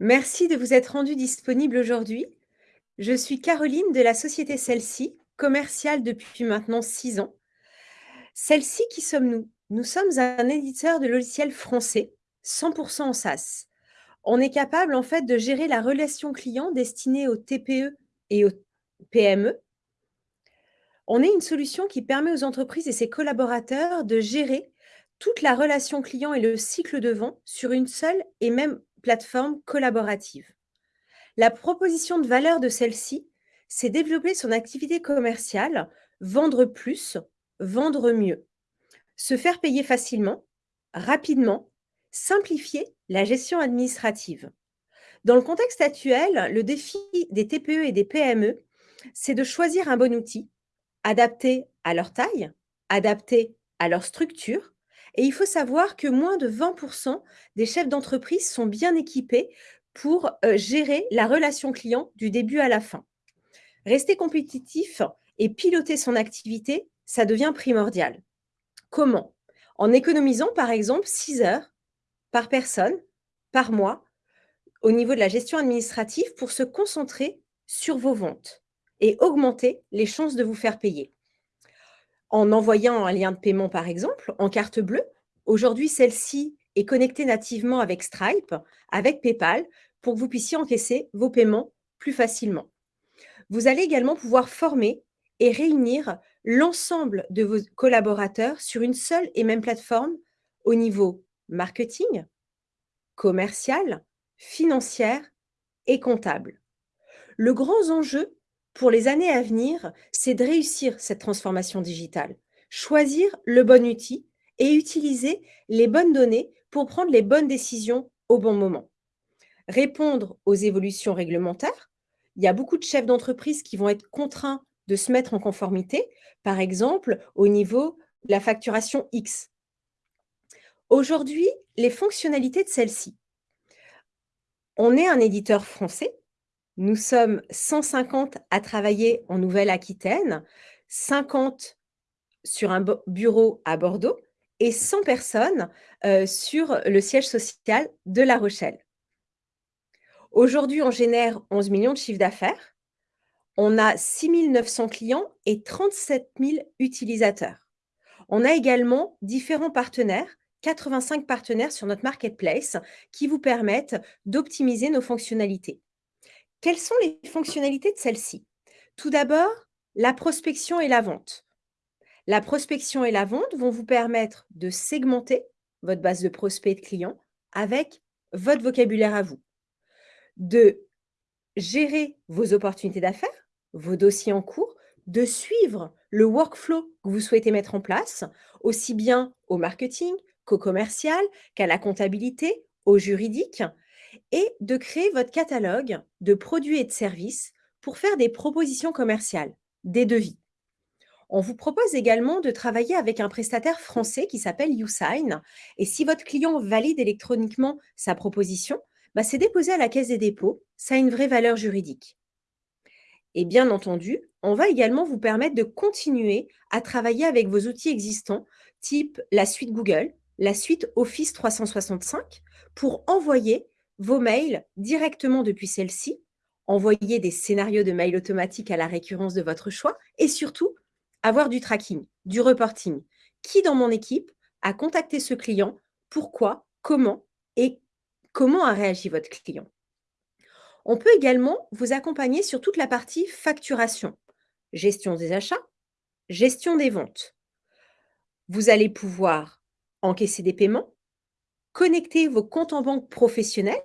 Merci de vous être rendu disponible aujourd'hui. Je suis Caroline de la société Celle-ci, commerciale depuis maintenant 6 ans. Celle-ci, qui sommes-nous? Nous sommes un éditeur de logiciels français, 100% en SaaS. On est capable en fait de gérer la relation client destinée aux TPE et aux PME. On est une solution qui permet aux entreprises et ses collaborateurs de gérer toute la relation client et le cycle de vente sur une seule et même collaborative. La proposition de valeur de celle-ci, c'est développer son activité commerciale, vendre plus, vendre mieux, se faire payer facilement, rapidement, simplifier la gestion administrative. Dans le contexte actuel, le défi des TPE et des PME, c'est de choisir un bon outil, adapté à leur taille, adapté à leur structure, et il faut savoir que moins de 20% des chefs d'entreprise sont bien équipés pour euh, gérer la relation client du début à la fin. Rester compétitif et piloter son activité, ça devient primordial. Comment? En économisant par exemple 6 heures par personne, par mois, au niveau de la gestion administrative pour se concentrer sur vos ventes et augmenter les chances de vous faire payer en envoyant un lien de paiement, par exemple, en carte bleue. Aujourd'hui, celle-ci est connectée nativement avec Stripe, avec PayPal, pour que vous puissiez encaisser vos paiements plus facilement. Vous allez également pouvoir former et réunir l'ensemble de vos collaborateurs sur une seule et même plateforme au niveau marketing, commercial, financière et comptable. Le grand enjeu pour les années à venir, c'est de réussir cette transformation digitale, choisir le bon outil et utiliser les bonnes données pour prendre les bonnes décisions au bon moment. Répondre aux évolutions réglementaires. Il y a beaucoup de chefs d'entreprise qui vont être contraints de se mettre en conformité, par exemple au niveau de la facturation X. Aujourd'hui, les fonctionnalités de celle-ci. On est un éditeur français nous sommes 150 à travailler en Nouvelle-Aquitaine, 50 sur un bureau à Bordeaux et 100 personnes euh, sur le siège social de La Rochelle. Aujourd'hui, on génère 11 millions de chiffres d'affaires. On a 6 900 clients et 37 000 utilisateurs. On a également différents partenaires 85 partenaires sur notre marketplace qui vous permettent d'optimiser nos fonctionnalités. Quelles sont les fonctionnalités de celle-ci Tout d'abord, la prospection et la vente. La prospection et la vente vont vous permettre de segmenter votre base de prospects et de clients avec votre vocabulaire à vous, de gérer vos opportunités d'affaires, vos dossiers en cours, de suivre le workflow que vous souhaitez mettre en place, aussi bien au marketing qu'au commercial, qu'à la comptabilité, au juridique, et de créer votre catalogue de produits et de services pour faire des propositions commerciales, des devis. On vous propose également de travailler avec un prestataire français qui s'appelle YouSign. Et si votre client valide électroniquement sa proposition, bah c'est déposé à la Caisse des dépôts. Ça a une vraie valeur juridique. Et bien entendu, on va également vous permettre de continuer à travailler avec vos outils existants, type la suite Google, la suite Office 365, pour envoyer vos mails directement depuis celle-ci, envoyer des scénarios de mails automatiques à la récurrence de votre choix et surtout avoir du tracking, du reporting. Qui dans mon équipe a contacté ce client, pourquoi, comment? Et comment a réagi votre client? On peut également vous accompagner sur toute la partie facturation, gestion des achats, gestion des ventes. Vous allez pouvoir encaisser des paiements, connecter vos comptes en banque professionnels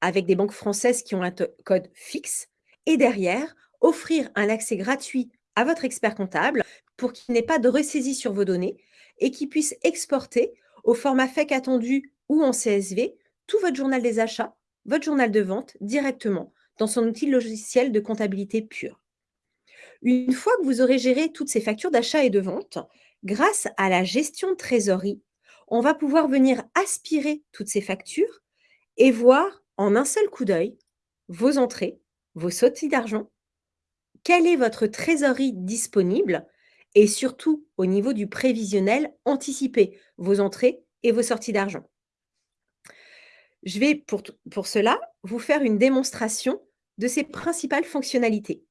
avec des banques françaises qui ont un code fixe et derrière, offrir un accès gratuit à votre expert comptable pour qu'il n'ait pas de ressaisie sur vos données et qu'il puisse exporter au format FEC attendu ou en CSV tout votre journal des achats, votre journal de vente directement dans son outil logiciel de comptabilité pure. Une fois que vous aurez géré toutes ces factures d'achat et de vente, grâce à la gestion de trésorerie, on va pouvoir venir aspirer toutes ces factures et voir en un seul coup d'œil vos entrées, vos sorties d'argent, quelle est votre trésorerie disponible et surtout au niveau du prévisionnel, anticiper vos entrées et vos sorties d'argent. Je vais pour, pour cela vous faire une démonstration de ses principales fonctionnalités.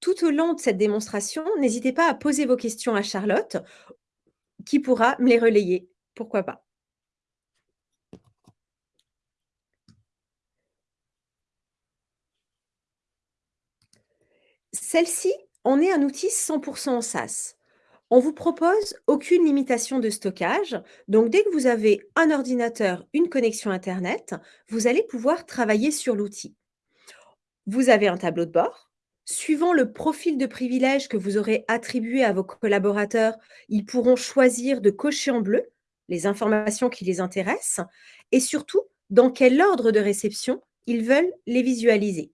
Tout au long de cette démonstration, n'hésitez pas à poser vos questions à Charlotte, qui pourra me les relayer. Pourquoi pas? Celle-ci, on est un outil 100% en SaaS. On vous propose aucune limitation de stockage. Donc, dès que vous avez un ordinateur, une connexion Internet, vous allez pouvoir travailler sur l'outil. Vous avez un tableau de bord. Suivant le profil de privilège que vous aurez attribué à vos collaborateurs, ils pourront choisir de cocher en bleu les informations qui les intéressent et surtout dans quel ordre de réception ils veulent les visualiser.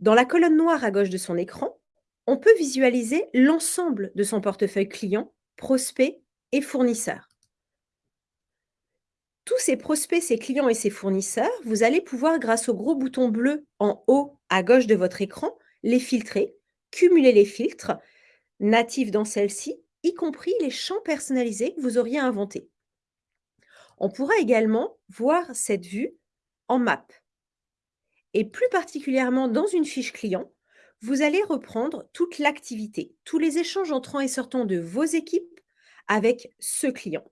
Dans la colonne noire à gauche de son écran, on peut visualiser l'ensemble de son portefeuille client, prospects et fournisseurs. Tous ces prospects, ces clients et ces fournisseurs, vous allez pouvoir, grâce au gros bouton bleu en haut à gauche de votre écran, les filtrer, cumuler les filtres natifs dans celle-ci, y compris les champs personnalisés que vous auriez inventés. On pourra également voir cette vue en map. Et plus particulièrement dans une fiche client, vous allez reprendre toute l'activité, tous les échanges entrants et sortants de vos équipes avec ce client.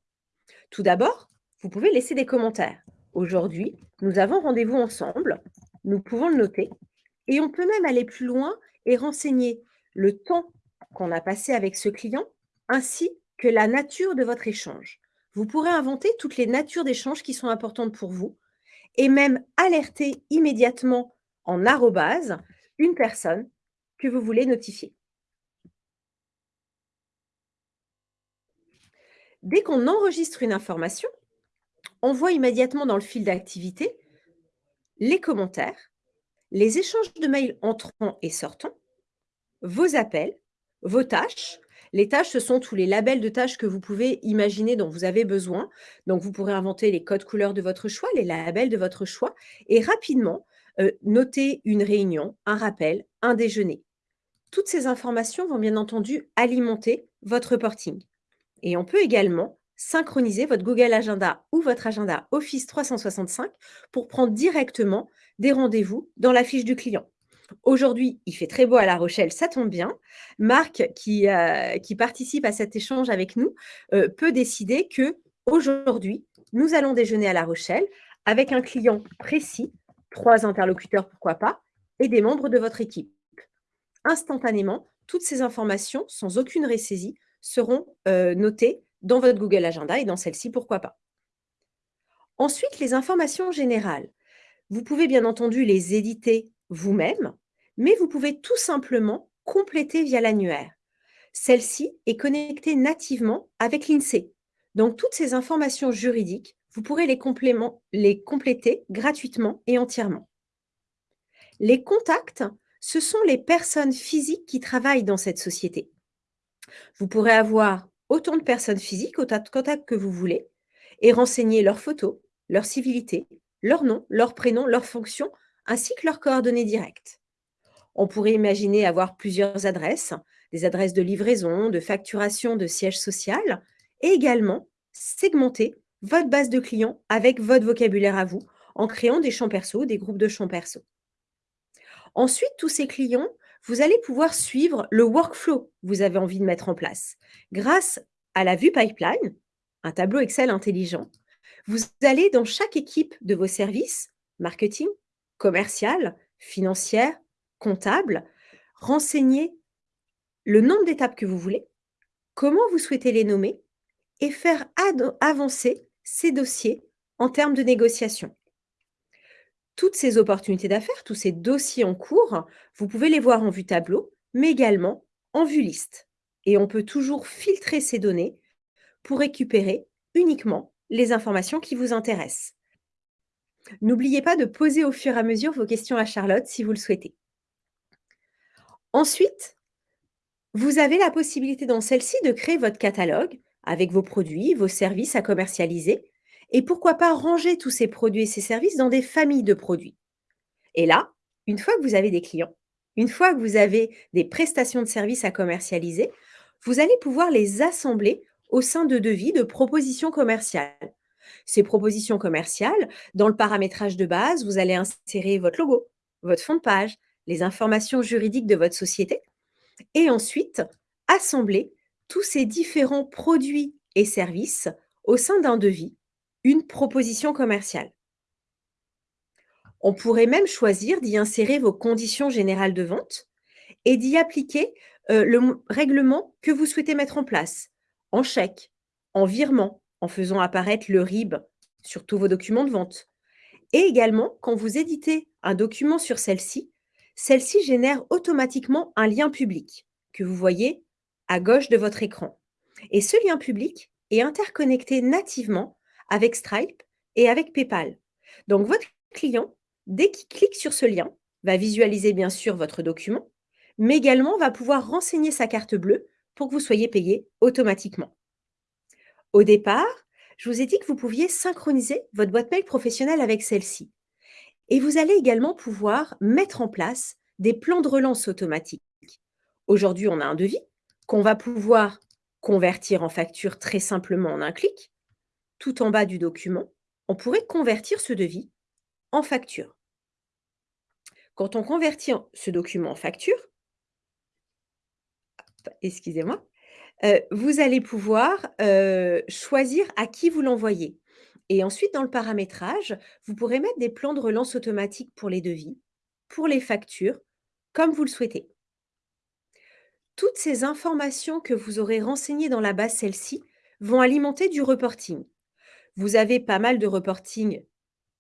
Tout d'abord, vous pouvez laisser des commentaires. Aujourd'hui, nous avons rendez-vous ensemble, nous pouvons le noter, et on peut même aller plus loin et renseigner le temps qu'on a passé avec ce client, ainsi que la nature de votre échange. Vous pourrez inventer toutes les natures d'échanges qui sont importantes pour vous et même alerter immédiatement en arrobase une personne que vous voulez notifier. Dès qu'on enregistre une information, on voit immédiatement dans le fil d'activité les commentaires, les échanges de mails entrants et sortants, vos appels, vos tâches. Les tâches, ce sont tous les labels de tâches que vous pouvez imaginer dont vous avez besoin. Donc, vous pourrez inventer les codes couleurs de votre choix, les labels de votre choix et rapidement euh, noter une réunion, un rappel, un déjeuner. Toutes ces informations vont bien entendu alimenter votre reporting. Et on peut également synchroniser votre Google Agenda ou votre agenda Office 365 pour prendre directement des rendez-vous dans la fiche du client. Aujourd'hui, il fait très beau à La Rochelle, ça tombe bien. Marc, qui, euh, qui participe à cet échange avec nous, euh, peut décider que aujourd'hui, nous allons déjeuner à La Rochelle avec un client précis, trois interlocuteurs, pourquoi pas, et des membres de votre équipe. Instantanément, toutes ces informations, sans aucune résaisie, seront euh, notées dans votre Google Agenda et dans celle-ci, pourquoi pas. Ensuite, les informations générales. Vous pouvez bien entendu les éditer vous-même, mais vous pouvez tout simplement compléter via l'annuaire. Celle-ci est connectée nativement avec l'INSEE. Donc, toutes ces informations juridiques, vous pourrez les, compléter gratuitement et entièrement. Les contacts, ce sont les personnes physiques qui travaillent dans cette société. Vous pourrez avoir autant de personnes physiques, autant de contacts que vous voulez, et renseigner leurs photos, leur civilité, leur nom, leur prénom, leur fonction, ainsi que leurs coordonnées directes. On pourrait imaginer avoir plusieurs adresses, des adresses de livraison, de facturation, de siège social, et également segmenter votre base de clients avec votre vocabulaire à vous, en créant des champs perso, des groupes de champs perso. Ensuite, tous ces clients, vous allez pouvoir suivre le workflow que vous avez envie de mettre en place. Grâce à la vue pipeline, un tableau Excel intelligent, vous allez dans chaque équipe de vos services, marketing, commercial, financière, comptable, renseigner le nombre d'étapes que vous voulez, comment vous souhaitez les nommer et faire avancer ces dossiers en termes de négociation. Toutes ces opportunités d'affaires, tous ces dossiers en cours, vous pouvez les voir en vue tableau, mais également en vue liste. Et on peut toujours filtrer ces données pour récupérer uniquement les informations qui vous intéressent. N'oubliez pas de poser au fur et à mesure vos questions à Charlotte si vous le souhaitez. Ensuite, vous avez la possibilité dans celle-ci de créer votre catalogue avec vos produits, vos services à commercialiser et pourquoi pas ranger tous ces produits et ces services dans des familles de produits. Et là, une fois que vous avez des clients, une fois que vous avez des prestations de services à commercialiser, vous allez pouvoir les assembler au sein de devis de propositions commerciales. Ces propositions commerciales, dans le paramétrage de base, vous allez insérer votre logo, votre fond de page, les informations juridiques de votre société et ensuite assembler tous ces différents produits et services au sein d'un devis, une proposition commerciale. On pourrait même choisir d'y insérer vos conditions générales de vente et d'y appliquer euh, le règlement que vous souhaitez mettre en place, en chèque, en virement, en faisant apparaître le RIB sur tous vos documents de vente. Et également, quand vous éditez un document sur celle-ci, celle-ci génère automatiquement un lien public que vous voyez à gauche de votre écran. Et ce lien public est interconnecté nativement avec Stripe et avec PayPal. Donc, votre client, dès qu'il clique sur ce lien, va visualiser bien sûr votre document, mais également va pouvoir renseigner sa carte bleue pour que vous soyez payé automatiquement. Au départ, je vous ai dit que vous pouviez synchroniser votre boîte mail professionnelle avec celle-ci. Et vous allez également pouvoir mettre en place des plans de relance automatiques. Aujourd'hui, on a un devis qu'on va pouvoir convertir en facture très simplement en un clic. Tout en bas du document, on pourrait convertir ce devis en facture. Quand on convertit ce document en facture, excusez-moi, euh, vous allez pouvoir euh, choisir à qui vous l'envoyez. Et ensuite, dans le paramétrage, vous pourrez mettre des plans de relance automatiques pour les devis, pour les factures, comme vous le souhaitez. Toutes ces informations que vous aurez renseignées dans la base celle-ci vont alimenter du reporting. Vous avez pas mal de reporting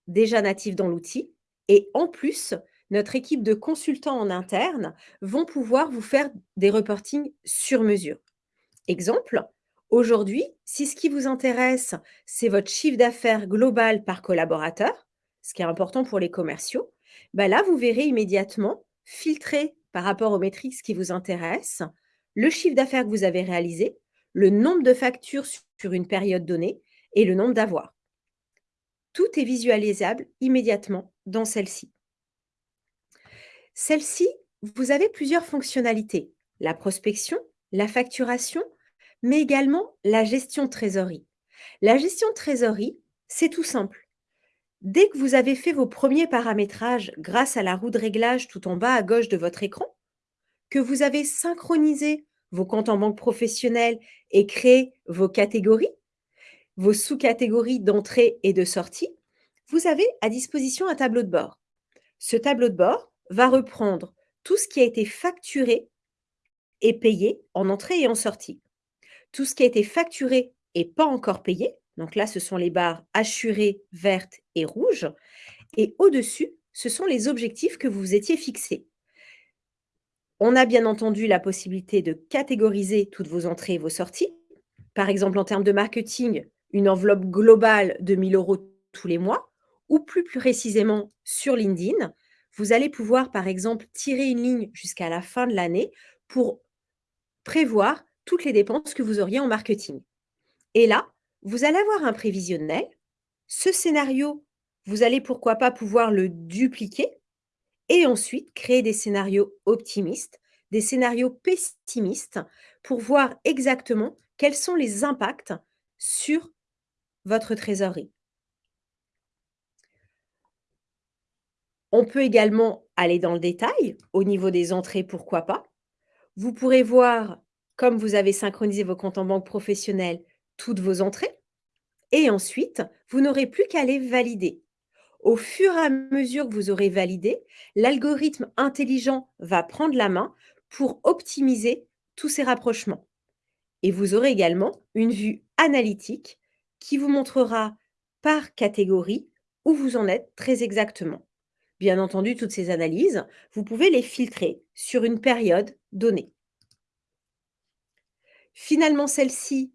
déjà natifs dans l'outil et en plus, notre équipe de consultants en interne vont pouvoir vous faire des reportings sur mesure. Exemple, aujourd'hui, si ce qui vous intéresse, c'est votre chiffre d'affaires global par collaborateur, ce qui est important pour les commerciaux, bah là, vous verrez immédiatement filtrer par rapport aux métriques qui vous intéressent, le chiffre d'affaires que vous avez réalisé, le nombre de factures sur une période donnée et le nombre d'avoirs. Tout est visualisable immédiatement dans celle-ci. Celle-ci, vous avez plusieurs fonctionnalités. La prospection, la facturation, mais également la gestion de trésorerie. La gestion de trésorerie, c'est tout simple. Dès que vous avez fait vos premiers paramétrages grâce à la roue de réglage tout en bas à gauche de votre écran, que vous avez synchronisé vos comptes en banque professionnelle et créé vos catégories, vos sous-catégories d'entrée et de sortie, vous avez à disposition un tableau de bord. Ce tableau de bord va reprendre tout ce qui a été facturé et payé en entrée et en sortie. Tout ce qui a été facturé et pas encore payé, donc là, ce sont les barres assurées, vertes et rouges. Et au-dessus, ce sont les objectifs que vous étiez fixés. On a bien entendu la possibilité de catégoriser toutes vos entrées et vos sorties. Par exemple, en termes de marketing, une enveloppe globale de 1000 euros tous les mois, ou plus précisément sur LinkedIn, vous allez pouvoir, par exemple, tirer une ligne jusqu'à la fin de l'année pour prévoir toutes les dépenses que vous auriez en marketing. Et là, vous allez avoir un prévisionnel. Ce scénario, vous allez pourquoi pas pouvoir le dupliquer et ensuite créer des scénarios optimistes, des scénarios pessimistes pour voir exactement quels sont les impacts sur votre trésorerie. On peut également aller dans le détail au niveau des entrées, pourquoi pas. Vous pourrez voir, comme vous avez synchronisé vos comptes en banque professionnelle, toutes vos entrées. Et ensuite, vous n'aurez plus qu'à les valider. Au fur et à mesure que vous aurez validé, l'algorithme intelligent va prendre la main pour optimiser tous ces rapprochements. Et vous aurez également une vue analytique qui vous montrera par catégorie où vous en êtes très exactement. Bien entendu, toutes ces analyses, vous pouvez les filtrer sur une période donnée. Finalement, celle-ci,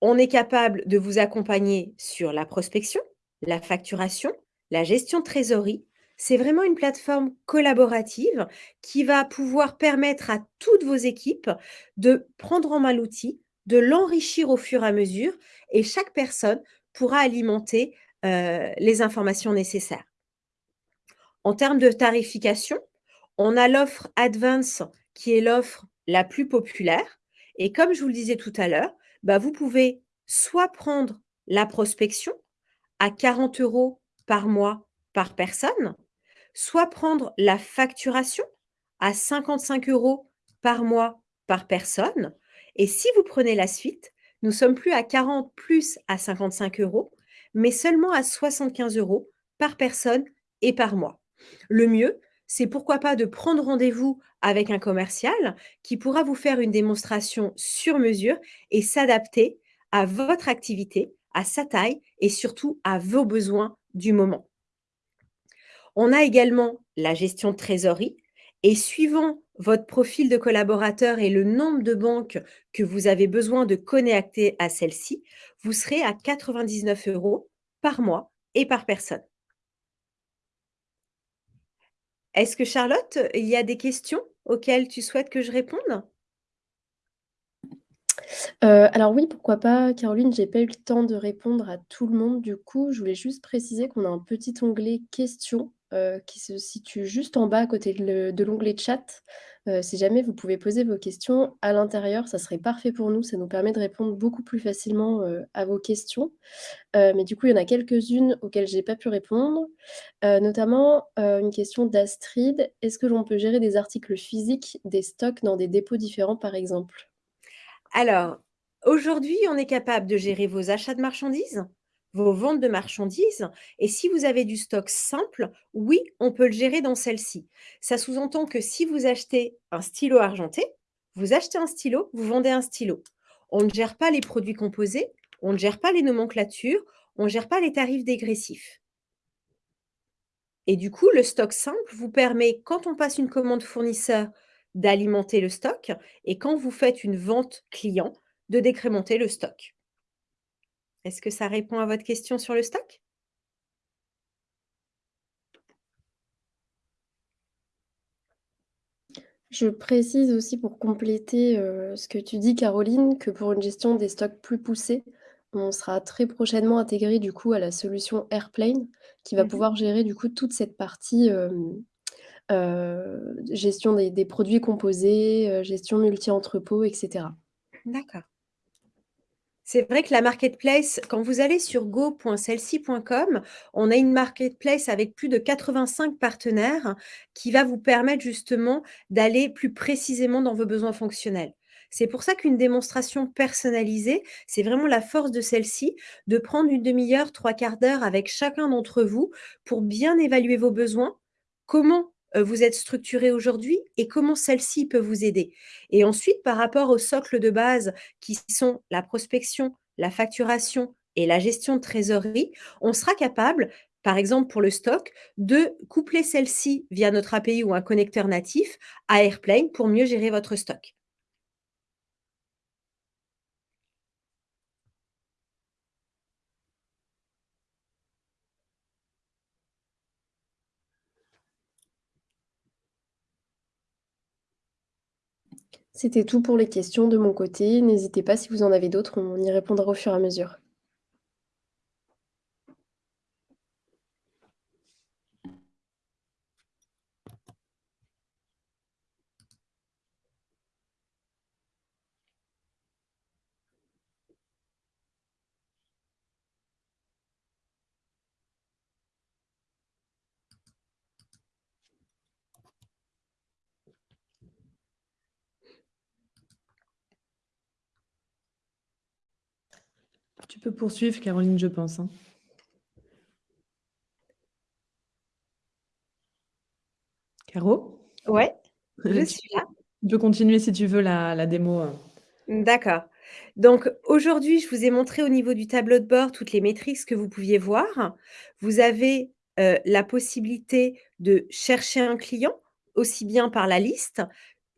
on est capable de vous accompagner sur la prospection, la facturation, la gestion de trésorerie. C'est vraiment une plateforme collaborative qui va pouvoir permettre à toutes vos équipes de prendre en main l'outil, de l'enrichir au fur et à mesure et chaque personne pourra alimenter euh, les informations nécessaires. En termes de tarification, on a l'offre Advance qui est l'offre la plus populaire. Et comme je vous le disais tout à l'heure, bah, vous pouvez soit prendre la prospection à 40 euros par mois par personne, soit prendre la facturation à 55 euros par mois par personne. Et si vous prenez la suite, nous sommes plus à 40 plus à 55 euros, mais seulement à 75 euros par personne et par mois. Le mieux, c'est pourquoi pas de prendre rendez-vous avec un commercial qui pourra vous faire une démonstration sur mesure et s'adapter à votre activité, à sa taille et surtout à vos besoins du moment. On a également la gestion de trésorerie et suivant votre profil de collaborateur et le nombre de banques que vous avez besoin de connecter à celle-ci, vous serez à 99 euros par mois et par personne. Est-ce que Charlotte, il y a des questions auxquelles tu souhaites que je réponde? Heu, alors oui, pourquoi pas, Caroline, j'ai pas eu le temps de répondre à tout le monde. Du coup, je voulais juste préciser qu'on a un petit onglet questions, heu, qui se situe juste en bas à côté de le de l'onglet chat. Heu, si jamais vous pouvez poser vos questions à l'intérieur, ça serait parfait pour nous. Ça nous permet de répondre beaucoup plus facilement, heu, à vos questions. Mais du coup, il y en a quelques-unes auxquelles j'ai pas pu répondre, notamment, une question d'Astrid: «Est-ce que l'on peut gérer des articles physiques, des stocks dans des dépôts différents, par exemple?» Alors, aujourd'hui, on est capable de gérer vos achats de marchandises, vos ventes de marchandises et si vous avez du stock simple, oui, on peut le gérer dans celle-ci. Ça sous-entend que si vous achetez un stylo argenté, vous achetez un stylo, vous vendez un stylo. On ne gère pas les produits composés, on ne gère pas les nomenclatures, on ne gère pas les tarifs dégressifs. Et du coup, le stock simple vous permet, quand on passe une commande fournisseur, d'alimenter le stock et quand vous faites une vente client, de décrémenter le stock. Est-ce que ça répond à votre question sur le stock? Je précise aussi pour compléter, heu, ce que tu dis Caroline, que pour une gestion des stocks plus poussée, on sera très prochainement intégré du coup à la solution Airplane qui va Mmh mh. pouvoir gérer du coup toute cette partie, heu, gestion des des produits composés, heu, gestion multi-entrepôt et cetera. D'accord. C'est vrai que la marketplace, quand vous allez sur go.cellci.com, on a une marketplace avec plus de 85 partenaires qui va vous permettre justement d'aller plus précisément dans vos besoins fonctionnels. C'est pour ça qu'une démonstration personnalisée, c'est vraiment la force de celle-ci, de prendre une demi heure, 3/4 d'heure avec chacun d'entre vous pour bien évaluer vos besoins, comment, vous êtes structuré aujourd'hui et comment celle-ci peut vous aider? Et ensuite, par rapport au socle de base qui sont la prospection, la facturation et la gestion de trésorerie, on sera capable, par exemple pour le stock, de coupler celle-ci via notre API ou un connecteur natif à Airplane pour mieux gérer votre stock. C'était tout pour les questions de mon côté. N'hésitez pas si vous en avez d'autres, on y répondra au fur et à mesure. Tu peux poursuivre Caroline, je pense, hein. Caro? Ouais, je suis là. tu peux continuer si tu veux la la démo, heu. D'accord. Donc aujourd'hui, je vous ai montré au niveau du tableau de bord toutes les métriques que vous pouviez voir. Vous avez, heu, la possibilité de chercher un client, aussi bien par la liste,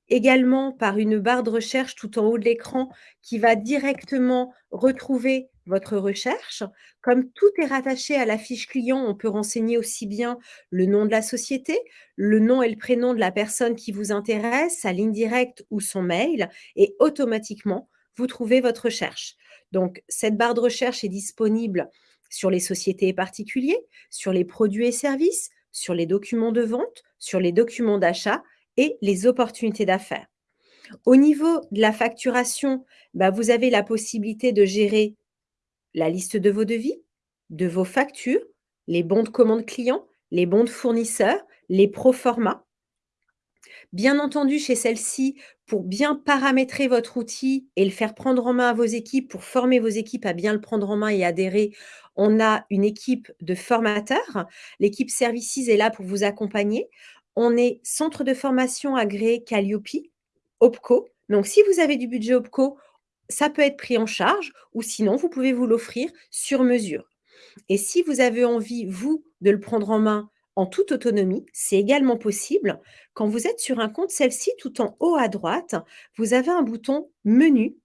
également par une barre de recherche tout en haut de l'écran qui va directement retrouver votre recherche. Comme tout est rattaché à la fiche client, on peut renseigner aussi bien le nom de la société, le nom et le prénom de la personne qui vous intéresse, sa ligne directe ou son mail et automatiquement, vous trouvez votre recherche. Donc cette barre de recherche est disponible sur les sociétés et particuliers, sur les produits et services, sur les documents de vente, sur les documents d'achat et les opportunités d'affaires. Au niveau de la facturation, bah, vous avez la possibilité de gérer la liste de vos devis, de vos factures, les bons de commande clients, les bons de fournisseurs, les pro-formats. Bien entendu, chez celle-ci, pour bien paramétrer votre outil et le faire prendre en main à vos équipes, pour former vos équipes à bien le prendre en main et adhérer, on a une équipe de formateurs. L'équipe Services est là pour vous accompagner. On est centre de formation agréé Calliope, OPCO. Donc, si vous avez du budget OPCO, ça peut être pris en charge ou sinon, vous pouvez vous l'offrir sur mesure. Et si vous avez envie, vous, de le prendre en main en toute autonomie, c'est également possible. Quand vous êtes sur un compte, celle-ci, tout en haut à droite, vous avez un bouton Menu,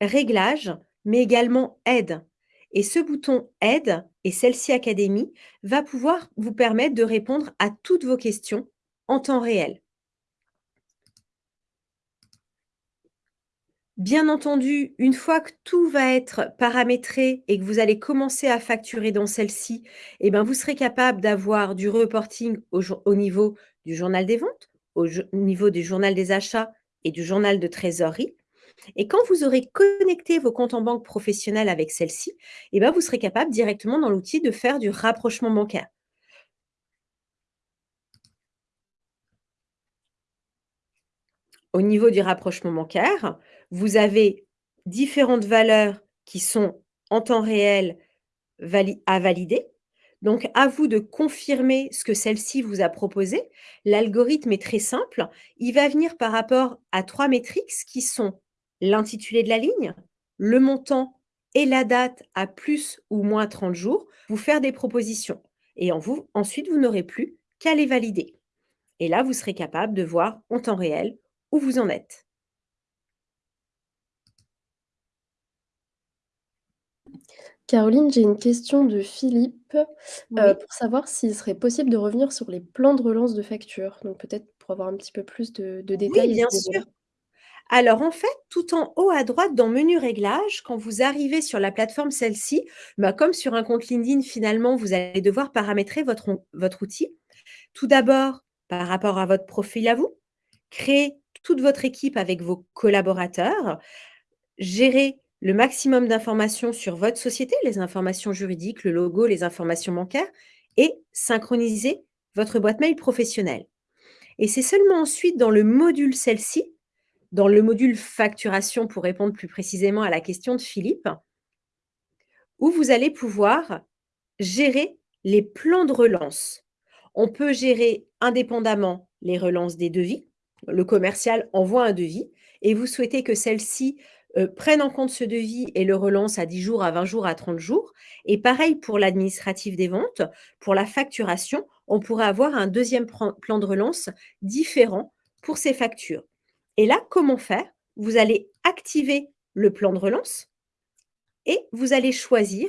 Réglages, mais également Aide. Et ce bouton Aide et celle-ci Académie va pouvoir vous permettre de répondre à toutes vos questions en temps réel. Bien entendu, une fois que tout va être paramétré et que vous allez commencer à facturer dans celle-ci, eh ben, vous serez capable d'avoir du reporting au, au, niveau du journal des ventes, au niveau du journal des achats et du journal de trésorerie. Et quand vous aurez connecté vos comptes en banque professionnels avec celle-ci, eh ben, vous serez capable directement dans l'outil de faire du rapprochement bancaire. Au niveau du rapprochement bancaire, vous avez différentes valeurs qui sont en temps réel à valider. Donc, à vous de confirmer ce que celle-ci vous a proposé. L'algorithme est très simple. Il va venir par rapport à trois métriques qui sont l'intitulé de la ligne, le montant et la date à plus ou moins 30 jours, vous faire des propositions. Et ensuite, vous n'aurez plus qu'à les valider. Et là, vous serez capable de voir en temps réel où vous en êtes. Caroline, j'ai une question de Philippe euh, pour savoir s'il serait possible de revenir sur les plans de relance de facture. Donc peut-être pour avoir un petit peu plus de, détails. Oui, bien sûr. Alors en fait, tout en haut à droite dans Menu Réglages, quand vous arrivez sur la plateforme celle-ci, bah, comme sur un compte LinkedIn, finalement, vous allez devoir paramétrer votre, votre outil. Tout d'abord, par rapport à votre profil à vous, créer toute votre équipe avec vos collaborateurs, gérer le maximum d'informations sur votre société, les informations juridiques, le logo, les informations bancaires, et synchroniser votre boîte mail professionnelle. Et c'est seulement ensuite dans le module celle-ci, dans le module facturation pour répondre plus précisément à la question de Philippe, où vous allez pouvoir gérer les plans de relance. On peut gérer indépendamment les relances des devis. Le commercial envoie un devis et vous souhaitez que celle-ci euh, prennent en compte ce devis et le relancent à 10 jours, à 20 jours, à 30 jours. Et pareil pour l'administratif des ventes, pour la facturation, on pourrait avoir un deuxième plan de relance différent pour ces factures. Et là, comment faire? Vous allez activer le plan de relance et vous allez choisir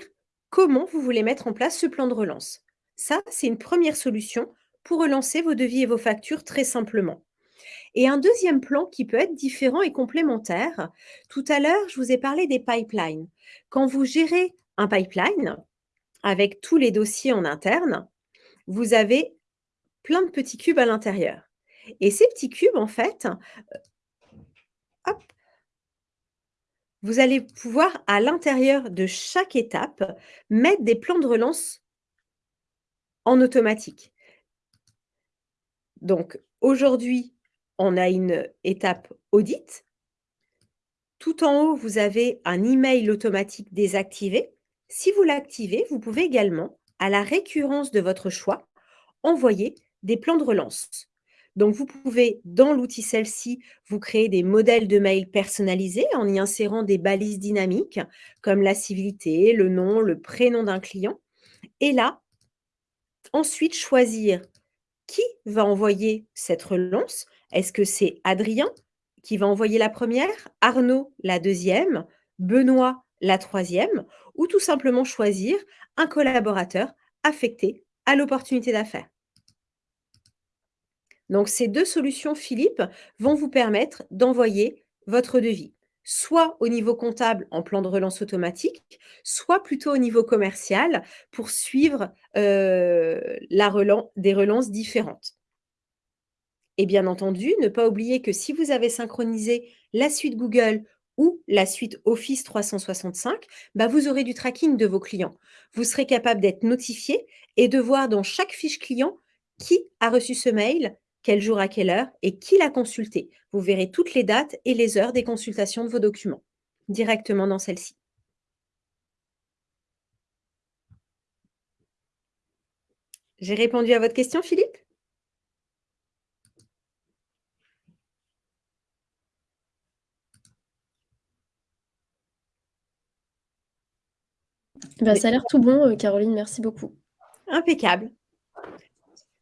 comment vous voulez mettre en place ce plan de relance. Ça, c'est une première solution pour relancer vos devis et vos factures très simplement. Et un deuxième plan qui peut être différent et complémentaire. Tout à l'heure, je vous ai parlé des pipelines. Quand vous gérez un pipeline avec tous les dossiers en interne, vous avez plein de petits cubes à l'intérieur. Et ces petits cubes, en fait, euh, vous allez pouvoir, à l'intérieur de chaque étape, mettre des plans de relance en automatique. Donc, aujourd'hui, on a une étape audit. Tout en haut, vous avez un email automatique désactivé. Si vous l'activez, vous pouvez également, à la récurrence de votre choix, envoyer des plans de relance. Donc, vous pouvez, dans l'outil celle-ci, vous créer des modèles de mail personnalisés en y insérant des balises dynamiques comme la civilité, le nom, le prénom d'un client. Et là, ensuite, choisir qui va envoyer cette relance est-ce que c'est Adrien qui va envoyer la première, Arnaud la deuxième, Benoît la troisième, ou tout simplement choisir un collaborateur affecté à l'opportunité d'affaires? Donc, ces deux solutions, Philippe, vont vous permettre d'envoyer votre devis, soit au niveau comptable en plan de relance automatique, soit plutôt au niveau commercial pour suivre euh, des relances différentes. Et bien entendu, ne pas oublier que si vous avez synchronisé la suite Google ou la suite Office 365, bah, vous aurez du tracking de vos clients. Vous serez capable d'être notifié et de voir dans chaque fiche client qui a reçu ce mail, quel jour à quelle heure et qui l'a consulté. Vous verrez toutes les dates et les heures des consultations de vos documents directement dans celle-ci. J'ai répondu à votre question, Philippe? Bah, ça a l'air tout bon, euh, Caroline, merci beaucoup. Impeccable.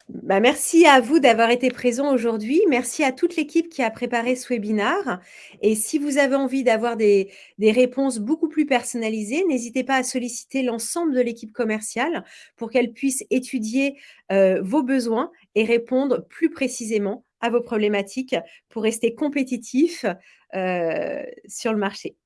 Bah, merci à vous d'avoir été présent aujourd'hui. Merci à toute l'équipe qui a préparé ce webinaire. Et si vous avez envie d'avoir des, des, réponses beaucoup plus personnalisées, n'hésitez pas à solliciter l'ensemble de l'équipe commerciale pour qu'elle puisse étudier euh, vos besoins et répondre plus précisément à vos problématiques pour rester compétitif euh, sur le marché.